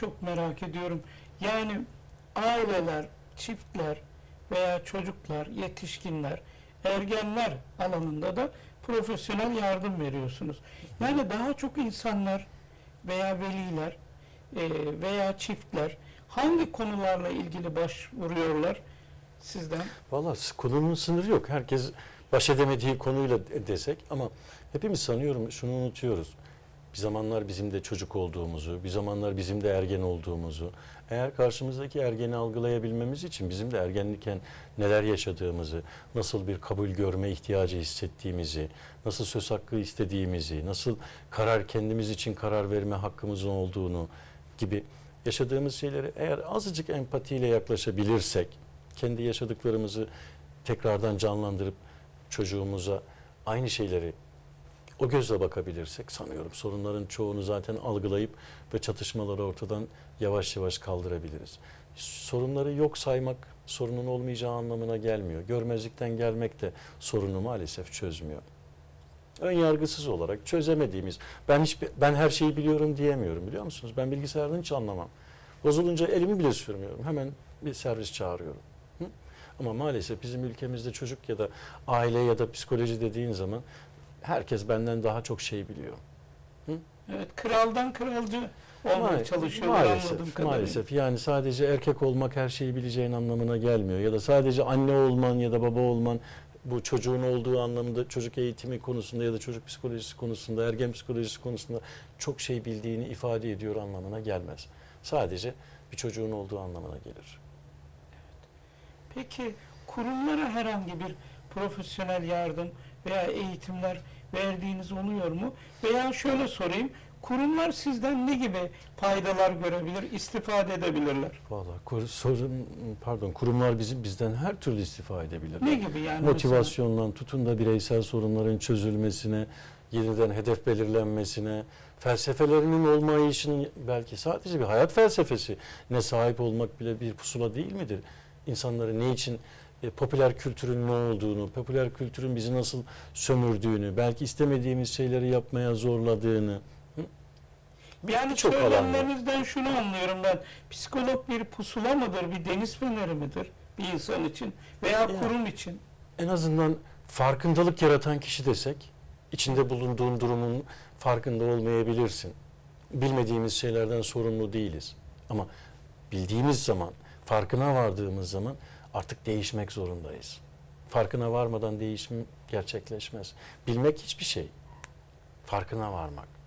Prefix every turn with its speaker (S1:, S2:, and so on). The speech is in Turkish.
S1: çok merak ediyorum. Yani aileler, çiftler veya çocuklar, yetişkinler, ergenler alanında da profesyonel yardım veriyorsunuz. Yani daha çok insanlar veya veliler e, veya çiftler hangi konularla ilgili başvuruyorlar sizden?
S2: Valla konunun sınırı yok. Herkes baş edemediği konuyla de- desek ama hepimiz sanıyorum şunu unutuyoruz. Bir zamanlar bizim de çocuk olduğumuzu, bir zamanlar bizim de ergen olduğumuzu, eğer karşımızdaki ergeni algılayabilmemiz için bizim de ergenlikken neler yaşadığımızı, nasıl bir kabul görme ihtiyacı hissettiğimizi, nasıl söz hakkı istediğimizi, nasıl karar kendimiz için karar verme hakkımızın olduğunu gibi yaşadığımız şeyleri eğer azıcık empatiyle yaklaşabilirsek, kendi yaşadıklarımızı tekrardan canlandırıp çocuğumuza aynı şeyleri o gözle bakabilirsek sanıyorum sorunların çoğunu zaten algılayıp ve çatışmaları ortadan yavaş yavaş kaldırabiliriz. Sorunları yok saymak sorunun olmayacağı anlamına gelmiyor. Görmezlikten gelmek de sorunu maalesef çözmüyor. Ön yargısız olarak çözemediğimiz, ben hiç ben her şeyi biliyorum diyemiyorum biliyor musunuz? Ben bilgisayardan hiç anlamam. Bozulunca elimi bile sürmüyorum. Hemen bir servis çağırıyorum. Hı? Ama maalesef bizim ülkemizde çocuk ya da aile ya da psikoloji dediğin zaman herkes benden daha çok şey biliyor.
S1: Evet, kraldan kralcı olmaya
S2: Ma-
S1: anladığım
S2: maalesef, maalesef yani sadece erkek olmak her şeyi bileceğin anlamına gelmiyor ya da sadece anne olman ya da baba olman bu çocuğun olduğu anlamında çocuk eğitimi konusunda ya da çocuk psikolojisi konusunda ergen psikolojisi konusunda çok şey bildiğini ifade ediyor anlamına gelmez. Sadece bir çocuğun olduğu anlamına gelir.
S1: Peki kurumlara herhangi bir profesyonel yardım veya eğitimler verdiğiniz oluyor mu? Veya şöyle sorayım, kurumlar sizden ne gibi faydalar görebilir, istifade edebilirler?
S2: Valla kur- sorun pardon kurumlar bizim bizden her türlü istifa edebilirler.
S1: Ne gibi yani?
S2: Motivasyondan tutun da bireysel sorunların çözülmesine, yeniden hedef belirlenmesine, felsefelerinin olmayışının belki sadece bir hayat felsefesi ne sahip olmak bile bir pusula değil midir? İnsanları ne için e, popüler kültürün ne olduğunu, popüler kültürün bizi nasıl sömürdüğünü, belki istemediğimiz şeyleri yapmaya zorladığını.
S1: Mesela, yani
S2: alanda.
S1: söylemlerinizden şunu anlıyorum ben. Psikolog bir pusula mıdır, bir deniz feneri midir bir insan için veya
S2: Ya.
S1: kurum için?
S2: En azından farkındalık yaratan kişi desek, içinde bulunduğun durumun farkında olmayabilirsin. Bilmediğimiz şeylerden sorumlu değiliz. Ama bildiğimiz zaman, farkına vardığımız zaman artık değişmek zorundayız. Farkına varmadan değişim gerçekleşmez. Bilmek hiçbir şey. Farkına varmak.